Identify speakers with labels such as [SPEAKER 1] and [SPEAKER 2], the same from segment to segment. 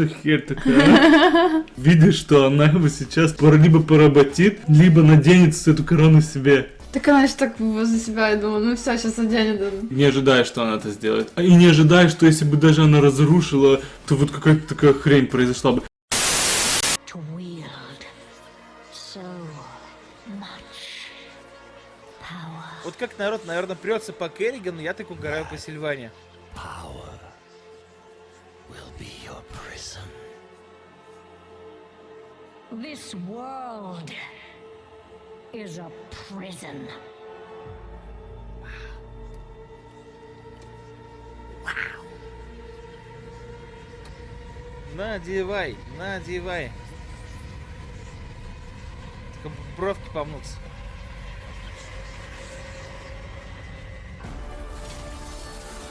[SPEAKER 1] за херь такая? а? Видишь, что она его сейчас либо поработит, либо наденет эту корону себе.
[SPEAKER 2] Так она же так возле себя, я думаю, ну все, сейчас оденет.
[SPEAKER 1] Не ожидая, что она это сделает. А И не ожидая, что если бы даже она разрушила, то вот какая-то такая хрень произошла бы.
[SPEAKER 3] Вот как народ, наверное, прется по Керригану, я так угораю по Сильване.
[SPEAKER 4] Power will be your.
[SPEAKER 5] This world is a prison.
[SPEAKER 3] Надевай, надевай. Только бровки помнутся.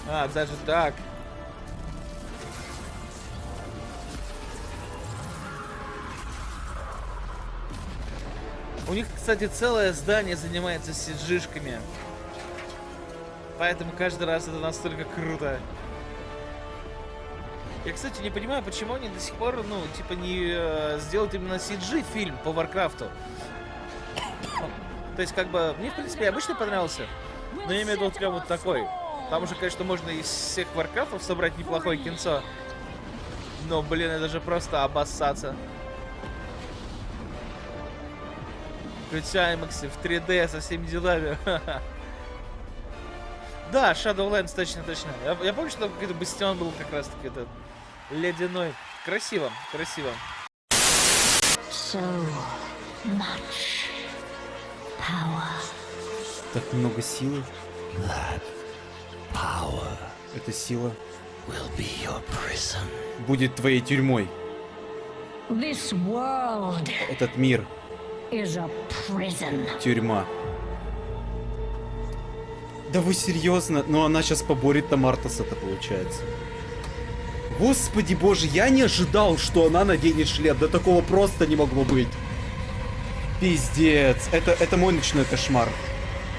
[SPEAKER 3] А, даже так. У них, кстати, целое здание занимается CG -шками. Поэтому каждый раз это настолько круто. Я, кстати, не понимаю, почему они до сих пор, ну, типа, не э, сделают именно CG фильм по Варкрафту. То есть, как бы, мне, в принципе, обычно понравился. Но я имею в виду прям вот такой. Там уже, конечно, можно из всех Варкрафтов собрать неплохое кинцо. Но, блин, это же просто обоссаться. Включай IMAX в 3D со всеми делами. Да, Shadowlands, точно, точно. Я, я помню, что там какой-то бастион был как раз таки этот ледяной. Красиво, красиво.
[SPEAKER 5] So much power.
[SPEAKER 6] Так много силы.
[SPEAKER 4] That power
[SPEAKER 6] Эта сила
[SPEAKER 4] will be your prison.
[SPEAKER 6] будет твоей тюрьмой.
[SPEAKER 5] This world
[SPEAKER 6] Этот мир. Тюрьма. Да вы серьезно? Но она сейчас поборет Тамартаса-то получается. Господи боже, я не ожидал, что она наденет шлем. Да такого просто не могло быть. Пиздец. Это, это мой ночной кошмар.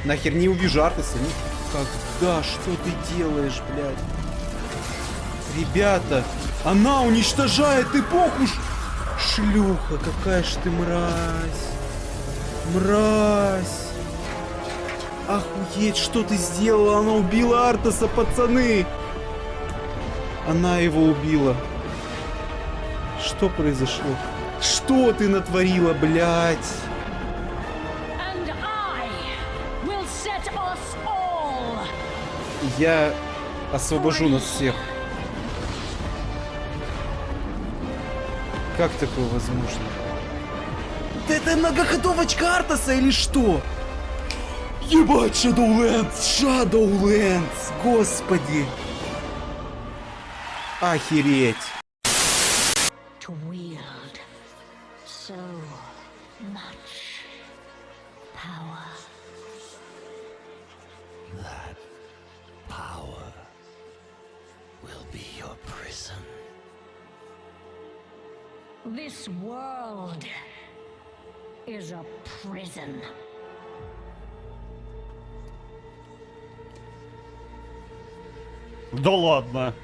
[SPEAKER 6] Нахер не увижу Артаса. Никогда. Что ты делаешь, блядь? Ребята, она уничтожает эпоху. Шлюха, какая ж ты мразь. Мразь. Охуеть, что ты сделала? Она убила Артаса, пацаны. Она его убила. Что произошло? Что ты натворила, блядь? Я освобожу нас всех. Как такое возможно? Это многоходовочка Артаса или что? Ебать, Shadowlands! Shadowlands! Господи! Охереть!
[SPEAKER 5] This world is a prison.
[SPEAKER 6] Да ладно.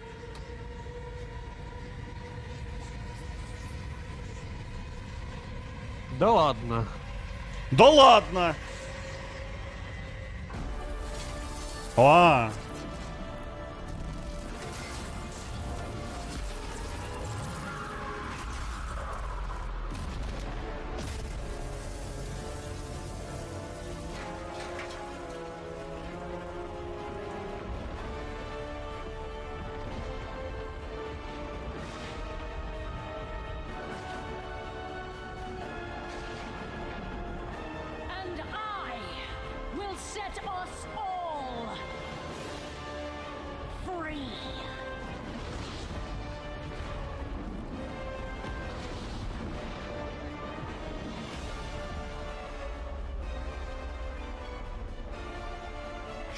[SPEAKER 7] Да ладно.
[SPEAKER 6] Да ладно. А,
[SPEAKER 5] And will set us all free.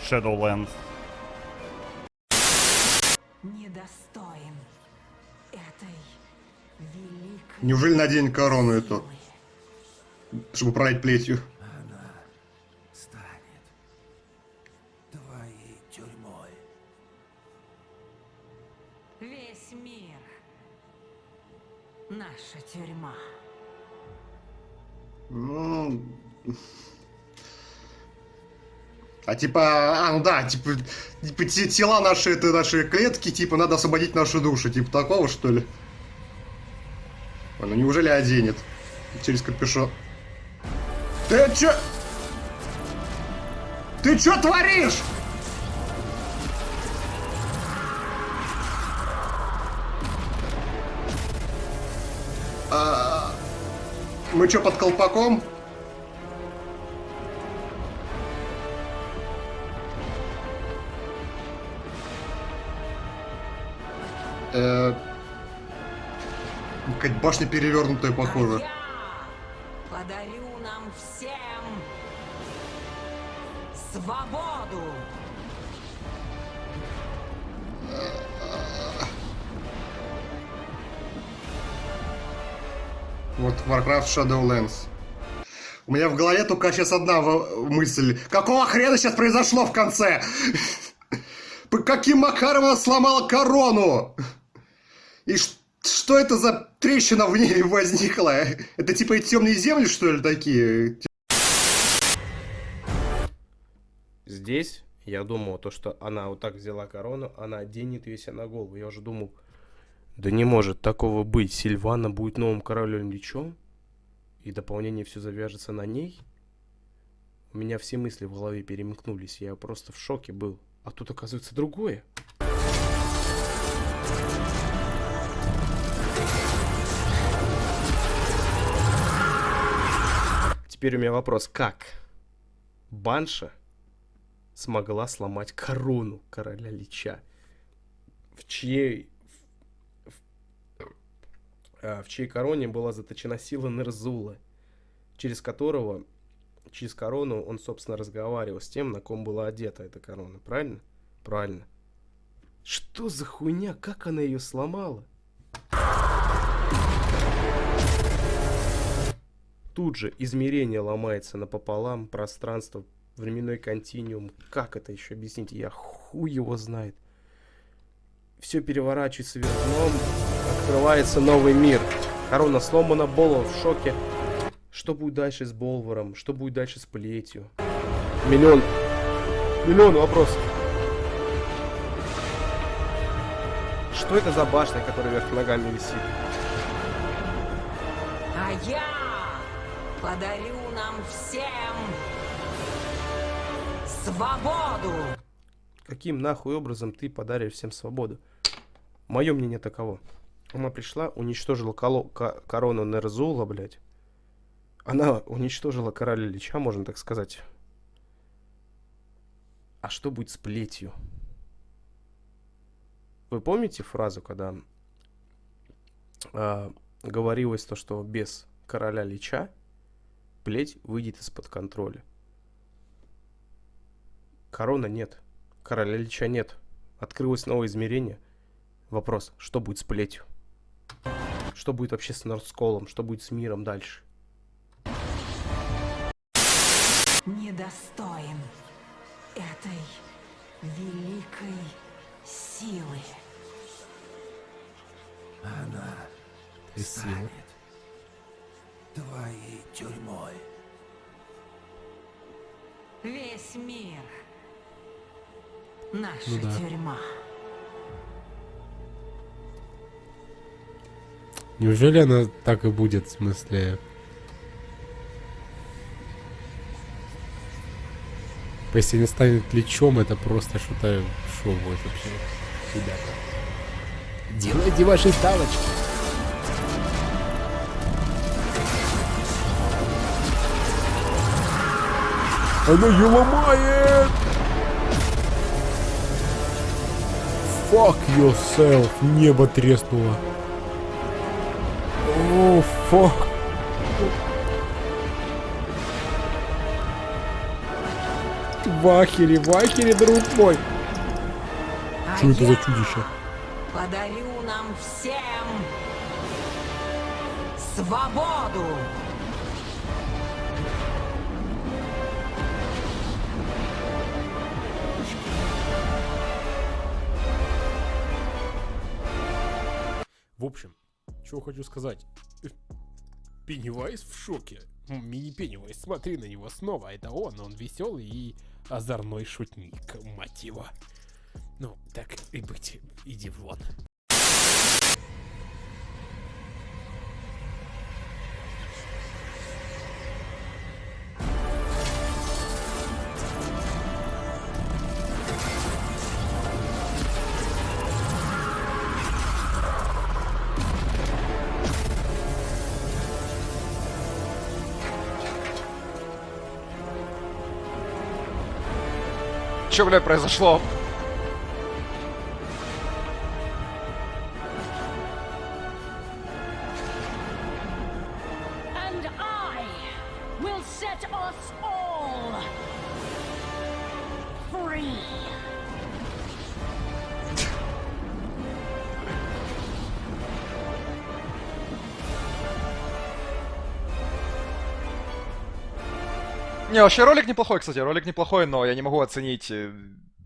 [SPEAKER 6] Shadowlands.
[SPEAKER 8] недостоин этой великой
[SPEAKER 9] Неужели надень корону эту, чтобы управлять плетью? Типа, а, ну да, типа, типа те- тела наши, это наши клетки, типа, надо освободить нашу душу, типа такого, что ли? Ой, ну неужели оденет? Через капюшон. Ты чё? Ты чё творишь? А, мы чё, под колпаком? Башня перевернутая, похоже.
[SPEAKER 8] подарю нам всем свободу
[SPEAKER 9] Вот Warcraft Shadowlands. У меня в голове только сейчас одна мысль. Какого хрена сейчас произошло в конце? Каким макаром она сломала корону? И ш- что это за трещина в небе возникла? Это типа и темные земли, что ли, такие?
[SPEAKER 7] Здесь я думал, то, что она вот так взяла корону, она оденет ее на голову. Я уже думал, да не может такого быть. Сильвана будет новым королем Личом, и дополнение все завяжется на ней. У меня все мысли в голове перемкнулись, я просто в шоке был. А тут оказывается другое. Теперь у меня вопрос, как Банша смогла сломать корону короля Лича? В чьей... В, а, в чьей короне была заточена сила Нерзула, через которого, через корону он, собственно, разговаривал с тем, на ком была одета эта корона, правильно? Правильно. Что за хуйня? Как она ее сломала? Тут же измерение ломается напополам, пространство, временной континуум. Как это еще объяснить? Я хуй его знает. Все переворачивается вверх дном, открывается новый мир. Корона сломана, Болвар в шоке. Что будет дальше с Болваром? Что будет дальше с плетью? Миллион... Миллион вопросов. Что это за башня, которая вверх ногами висит?
[SPEAKER 8] а я подарю нам всем свободу
[SPEAKER 7] Каким нахуй образом ты подаришь всем свободу? Мое мнение таково. Она пришла, уничтожила коло- ко- корону Нерзула, блядь. Она уничтожила короля Лича, можно так сказать. А что будет с плетью? Вы помните фразу, когда а, говорилось то, что без короля Лича плеть выйдет из-под контроля? Корона нет. Короля Лича нет. Открылось новое измерение. Вопрос, что будет с плетью? Что будет вообще с Нордсколом? Что будет с миром дальше?
[SPEAKER 8] Недостоин этой великой силы.
[SPEAKER 4] Она
[SPEAKER 10] Красиво.
[SPEAKER 4] Твоей тюрьмой.
[SPEAKER 8] Весь мир. Наша
[SPEAKER 10] Ну да.
[SPEAKER 8] тюрьма.
[SPEAKER 10] Неужели она так и будет, в смысле... Если не станет лечом, это просто что-то... Что будет вообще? Ребята. Делайте ваши ставочки. Она ее ломает! Fuck yourself. Небо треснуло. О, fuck. Вахери, вахери, друг мой.
[SPEAKER 8] А
[SPEAKER 10] Что это за чудище?
[SPEAKER 8] Подарю нам всем свободу.
[SPEAKER 10] В общем, что хочу сказать. Пеннивайз в шоке. Мини-Пеннивайз, смотри на него снова. Это он, он веселый и озорной шутник, мать его. Ну, так и быть, иди вон.
[SPEAKER 11] Че, блядь, произошло? Вообще ролик неплохой, кстати, ролик неплохой, но я не могу оценить э,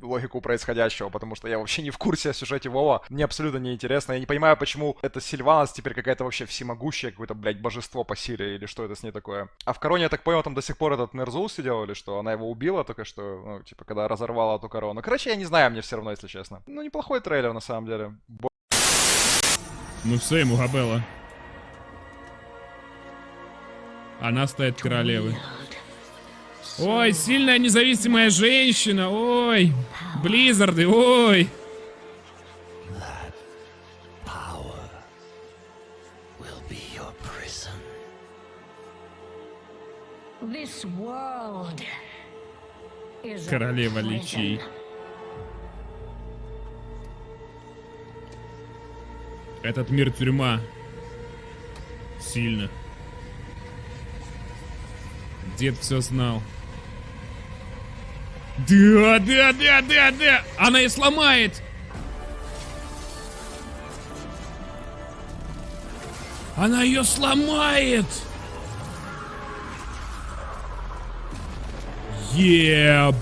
[SPEAKER 11] логику происходящего, потому что я вообще не в курсе о сюжете Вова. Мне абсолютно не интересно. Я не понимаю, почему эта Сильванас теперь какая-то вообще всемогущая, какое-то, блядь, божество по силе, или что это с ней такое. А в Короне, я так понял, там до сих пор этот Нерзул сидел, или что? Она его убила только что, ну, типа, когда разорвала эту корону. Короче, я не знаю, мне все равно, если честно. Ну, неплохой трейлер, на самом деле. Бо-
[SPEAKER 12] Ну все, ему Габела. Она стоит королевой. Ой, сильная независимая женщина, ой. Близзарды, ой. Королева личей. Этот мир тюрьма. Сильно. Дед все знал. Да, да, да, да, да! Она и сломает! Она ее сломает! Ебать!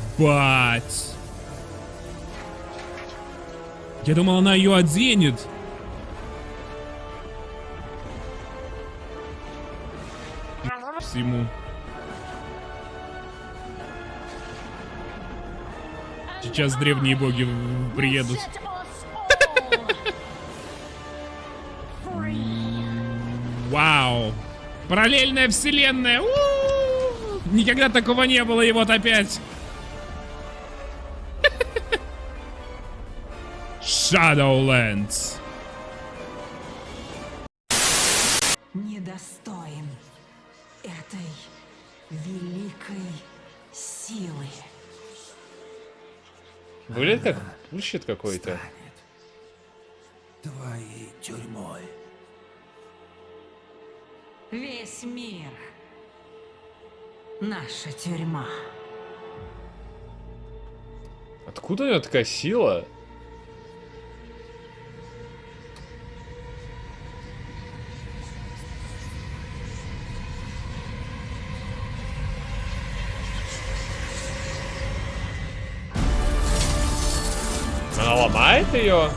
[SPEAKER 12] Я думал, она ее оденет. Всему. Сейчас древние боги приедут. Вау! Параллельная вселенная! У-у-у! Никогда такого не было, и вот опять. Shadowlands.
[SPEAKER 10] Выглядит как bullshit какой-то.
[SPEAKER 4] Твоей тюрьмой.
[SPEAKER 8] Весь мир. Наша тюрьма.
[SPEAKER 10] Откуда у нее такая сила?
[SPEAKER 13] ломает ее.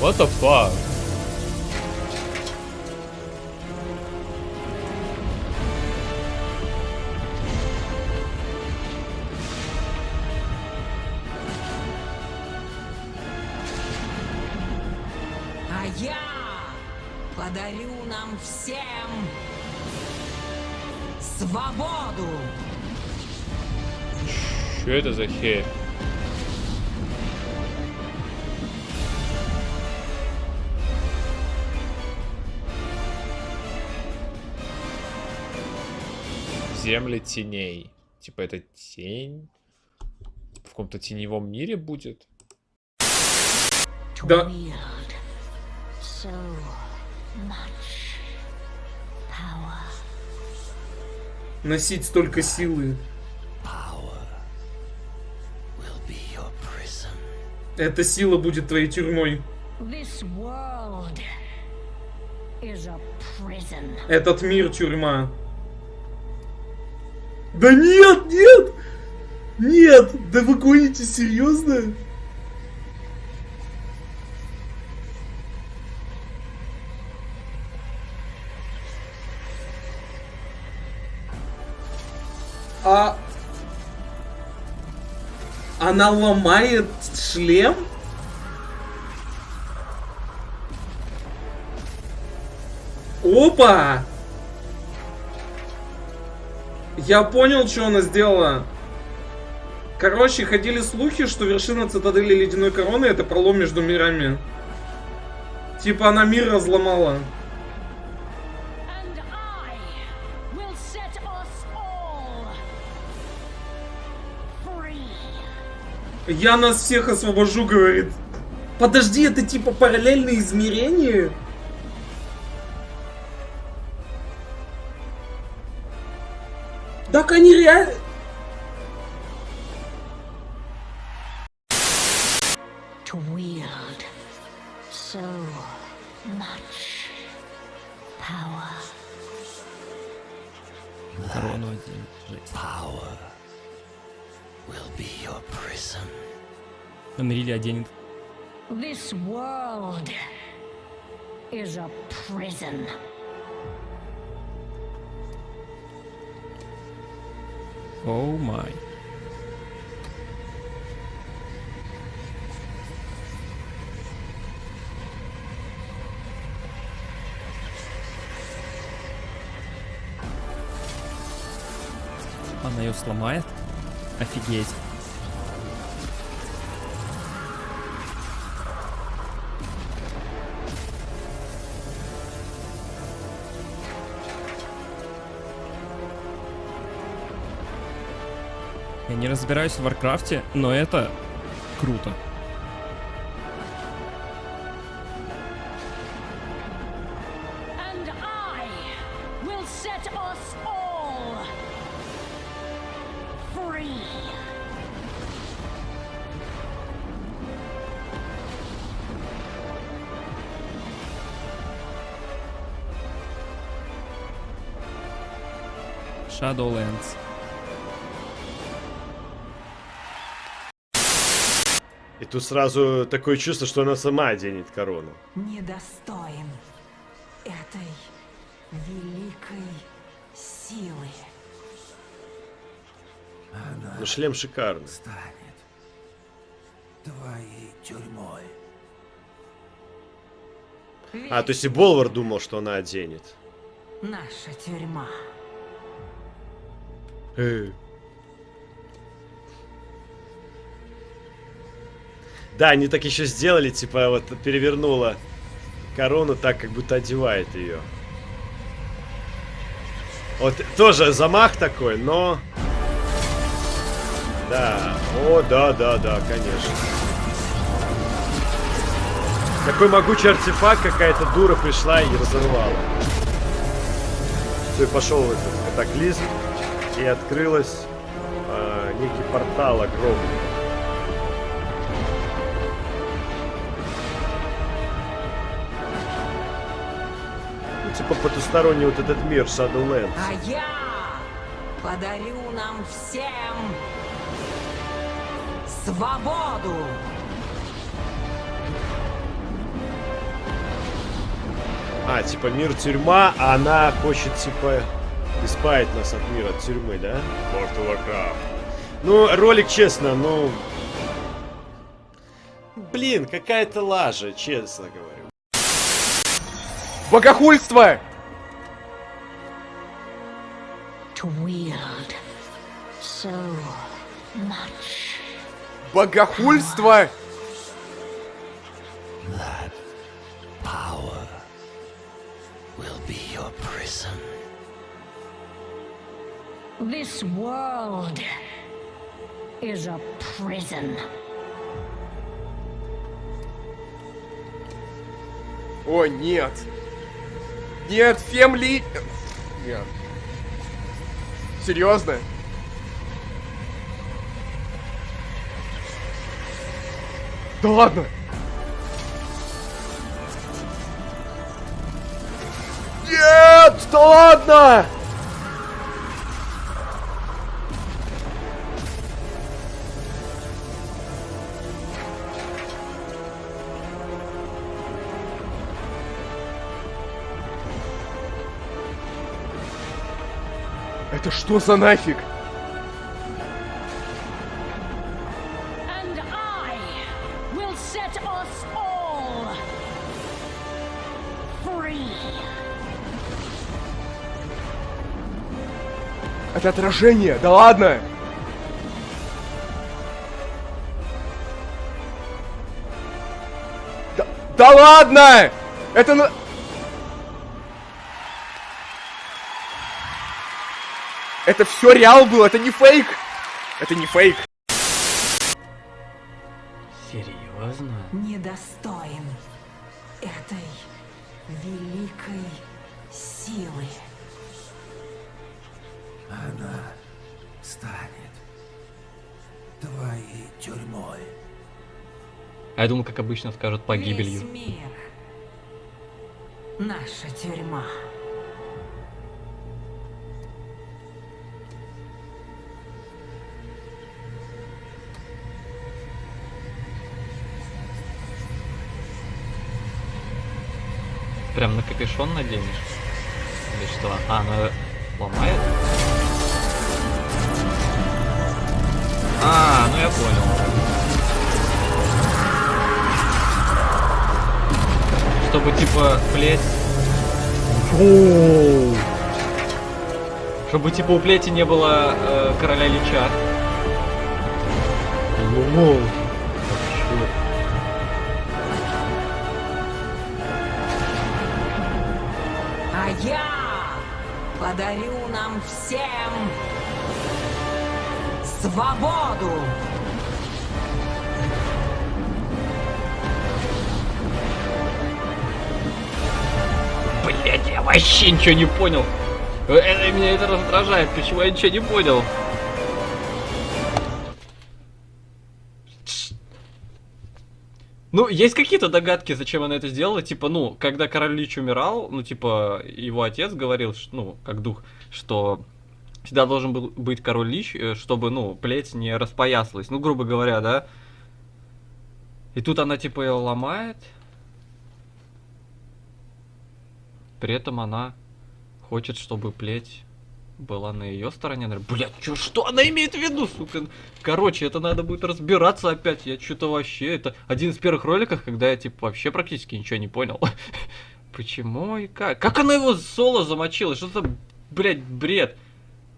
[SPEAKER 13] What the fuck? Что это за херь? Земли теней. Типа это тень? В каком-то теневом мире будет?
[SPEAKER 1] Да. Носить столько силы. Эта сила будет твоей тюрьмой. Этот мир тюрьма. Да нет, нет! Нет! Да вы гоните, серьезно? А... Она ломает шлем? Опа! Я понял, что она сделала. Короче, ходили слухи, что вершина цитадели ледяной короны это пролом между мирами. Типа она мир разломала. Я нас всех освобожу, говорит. Подожди, это типа параллельные измерения? Так они реально...
[SPEAKER 14] Анрили оденет.
[SPEAKER 15] This world is a prison.
[SPEAKER 14] Оу май. Она ее сломает? Офигеть. Я не разбираюсь в Варкрафте, но это круто. Shadowlands.
[SPEAKER 16] Тут сразу такое чувство, что она сама оденет корону.
[SPEAKER 8] Недостоин этой великой силы.
[SPEAKER 16] Ну, шлем шикарный.
[SPEAKER 17] Станет твоей тюрьмой.
[SPEAKER 16] А, то есть и Болвар думал, что она оденет.
[SPEAKER 8] Наша тюрьма.
[SPEAKER 16] Э. Да, они так еще сделали, типа вот перевернула корону так, как будто одевает ее. Вот тоже замах такой, но... Да, о, да, да, да, конечно. Такой могучий артефакт, какая-то дура пришла и разорвала. Все, и пошел этот катаклизм, и открылась э, некий портал огромный. Потусторонний вот этот мир Shadowlands.
[SPEAKER 8] А я подарю нам всем свободу.
[SPEAKER 16] А, типа мир тюрьма, а она хочет типа избавить нас от мира тюрьмы, да? World of Warcraft. Ну, ролик, честно, ну... Блин, какая-то лажа, честно говорю.
[SPEAKER 11] Богохульство!
[SPEAKER 5] To wield so much.
[SPEAKER 11] Богохульство!
[SPEAKER 4] That power will be your prison.
[SPEAKER 5] This world is a prison.
[SPEAKER 11] О, нет. Нет, Фемли... Нет. Серьезно? Да ладно! Нет! Да ладно! Это что за нафиг? Это отражение, да ладно! Да, да ладно! Это Это все реал был, это не фейк! Это не фейк!
[SPEAKER 8] Серьезно? Недостоин этой великой силы.
[SPEAKER 4] Она станет твоей тюрьмой.
[SPEAKER 18] А я думал, как обычно скажут погибелью.
[SPEAKER 8] Весь мир. Наша тюрьма.
[SPEAKER 18] Прям на капюшон наденешь? Или что? А, она ломает? А, ну я понял. Чтобы типа плеть... Чтобы типа у плети не было э, короля Лича.
[SPEAKER 8] А подарю нам всем свободу.
[SPEAKER 18] Блять, я вообще ничего не понял. Э, э, меня это раздражает, почему я ничего не понял. Ну, есть какие-то догадки, зачем она это сделала? Типа, ну, когда король Лич умирал, ну, типа, его отец говорил, ну, как дух, что всегда должен был быть король Лич, э, чтобы, ну, плеть не распоясалась. Ну, грубо говоря, да? И тут она, типа, ее ломает. При этом она хочет, чтобы плеть была на ее стороне. Блять, чё, что она имеет в виду, сука? Короче, это надо будет разбираться опять. Я что-то вообще... Это один из первых роликов, когда я, типа, вообще практически ничего не понял. Почему и как? Как она его соло замочила? Что за, блядь, бред?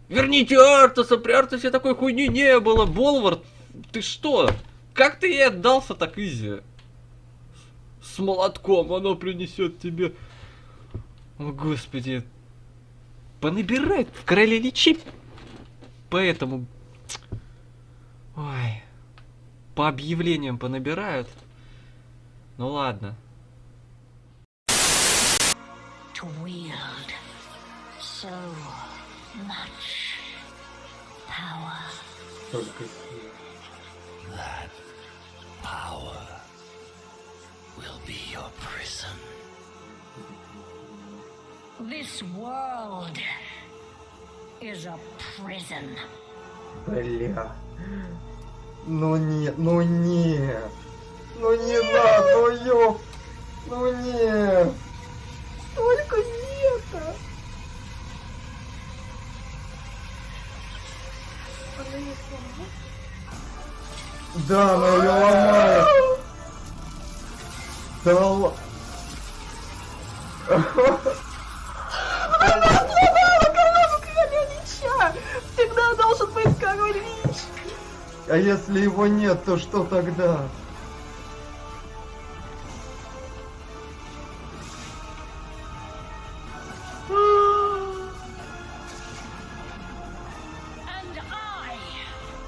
[SPEAKER 18] Верните Артаса, при Артасе такой хуйни не было. Болвард, ты что? Как ты ей отдался так изи? С молотком оно принесет тебе... О, господи. Понабирает в короле личи. Поэтому... Ой. По объявлениям понабирают. Ну ладно.
[SPEAKER 5] To wield so much power.
[SPEAKER 4] That power will be your prison.
[SPEAKER 5] This world is a prison.
[SPEAKER 19] Бля. Ну нет, ну нет. Ну не надо, ну ёп. Ну нет. Только не это. Да, она ее ломает. Да ла-
[SPEAKER 20] Она сломала корону короля Лича! Всегда должен быть король Лич!
[SPEAKER 19] А если его нет, то что тогда?
[SPEAKER 5] And I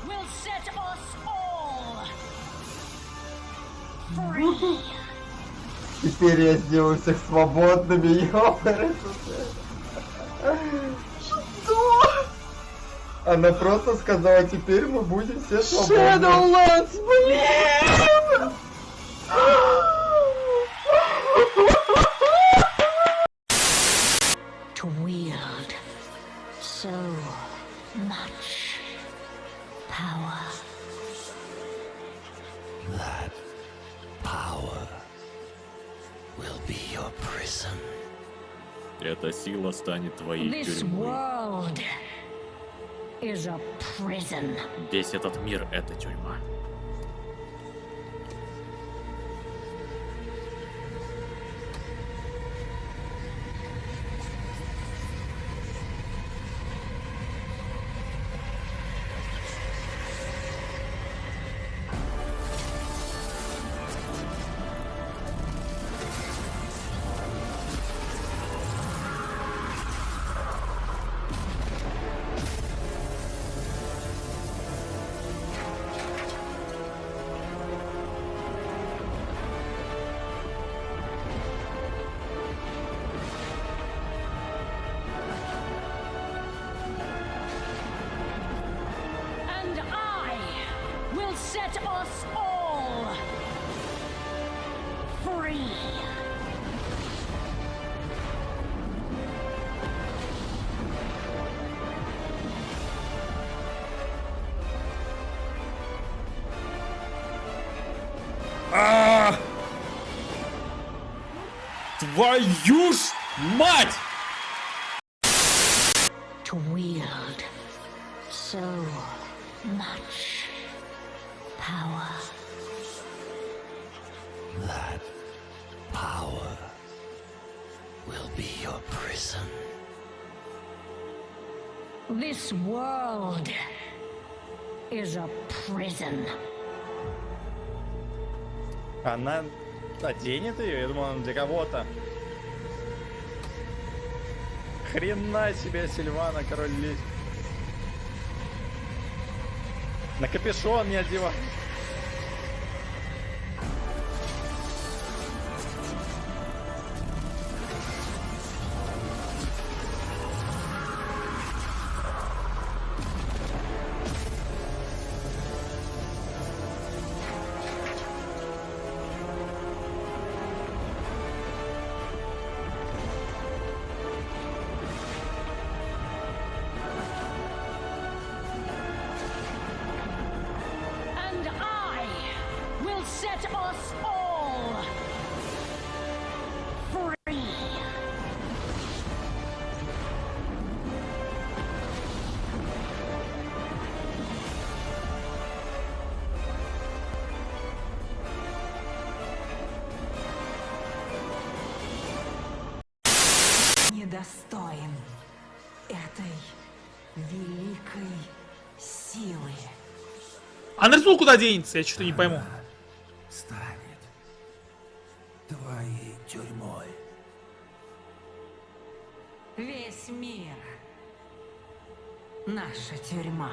[SPEAKER 5] will set us all free.
[SPEAKER 19] Теперь я сделаю всех свободными, ёпарасы. Она просто сказала, теперь мы будем все свободны.
[SPEAKER 20] Shadowlands, блин!
[SPEAKER 5] To wield so much power.
[SPEAKER 4] That power will be your prison.
[SPEAKER 21] Эта сила станет твоей тюрьмой. Весь этот мир — это тюрьма.
[SPEAKER 12] Твою ж мать!
[SPEAKER 5] To wield so much power.
[SPEAKER 4] That power will be your prison.
[SPEAKER 5] This world is a prison.
[SPEAKER 3] Она Оденет ее? Я думал, для кого-то. Хрена себе, Сильвана, король лис. На капюшон не одевай.
[SPEAKER 22] А Нарзул куда денется? Я что-то не пойму.
[SPEAKER 4] Станет твоей тюрьмой.
[SPEAKER 8] Весь мир. Наша тюрьма.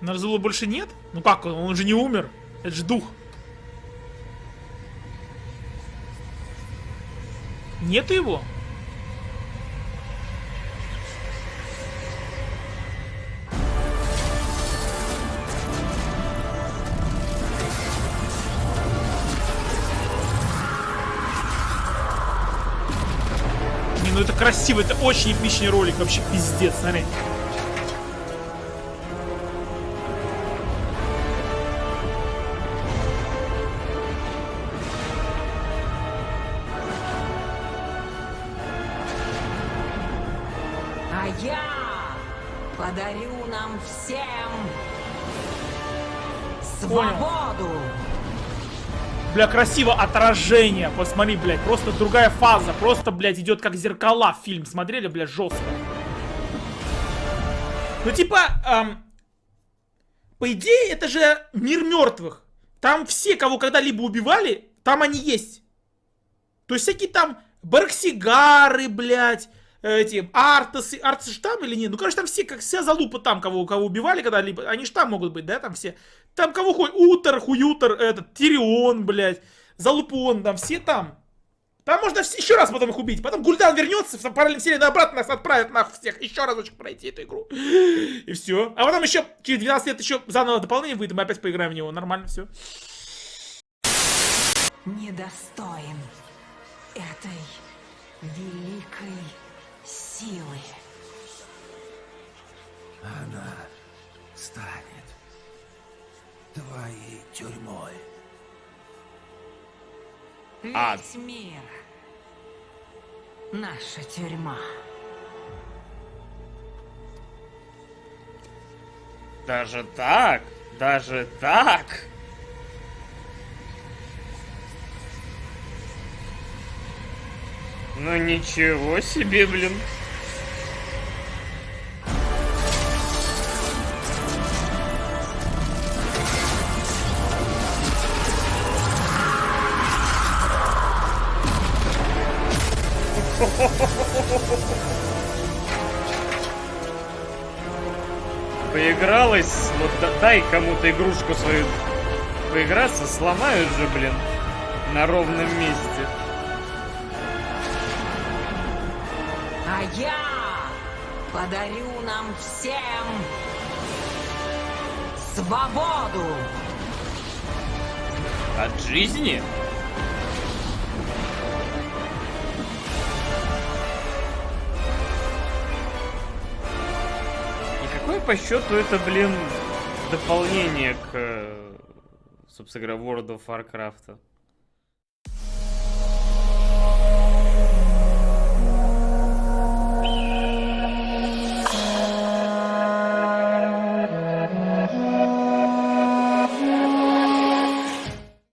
[SPEAKER 22] Нарзула больше нет? Ну как, он, он же не умер. Это же дух. Нету его? Ну это красиво, это очень эпичный ролик, вообще пиздец, смотри.
[SPEAKER 8] А я подарю нам всем свободу.
[SPEAKER 22] Бля, красиво отражение, посмотри, блядь, просто другая фаза, просто, блядь, идет как зеркала фильм, смотрели, блядь, жестко. Ну, типа, эм, по идее, это же мир мертвых. Там все, кого когда-либо убивали, там они есть. То есть всякие там Барксигары, блядь, эти Артасы, Артасы же там или нет? Ну, короче, там все, как вся залупа там, кого, кого убивали когда-либо, они же там могут быть, да, там все. Там кого хоть, Утер, Хуютер, этот, Тирион, блядь, Залупон, там все там. Там можно вс- еще раз потом их убить. Потом Гульдан вернется, в параллельной вселенной обратно нас отправит нахуй всех. Еще разочек пройти эту игру. И все. А потом еще через 12 лет еще заново дополнение выйдет, мы опять поиграем в него. Нормально все.
[SPEAKER 8] Недостоин этой великой силы.
[SPEAKER 4] Она станет твоей тюрьмой.
[SPEAKER 8] Весь
[SPEAKER 23] А.
[SPEAKER 8] мир. Наша тюрьма.
[SPEAKER 23] Даже так? Даже так? Ну ничего себе, блин. Поигралась, вот да- дай кому-то игрушку свою поиграться, сломают же, блин, на ровном месте.
[SPEAKER 8] А я подарю нам всем свободу.
[SPEAKER 23] От жизни? И какое по счету это, блин, дополнение к, э, собственно говоря, World of Warcraft?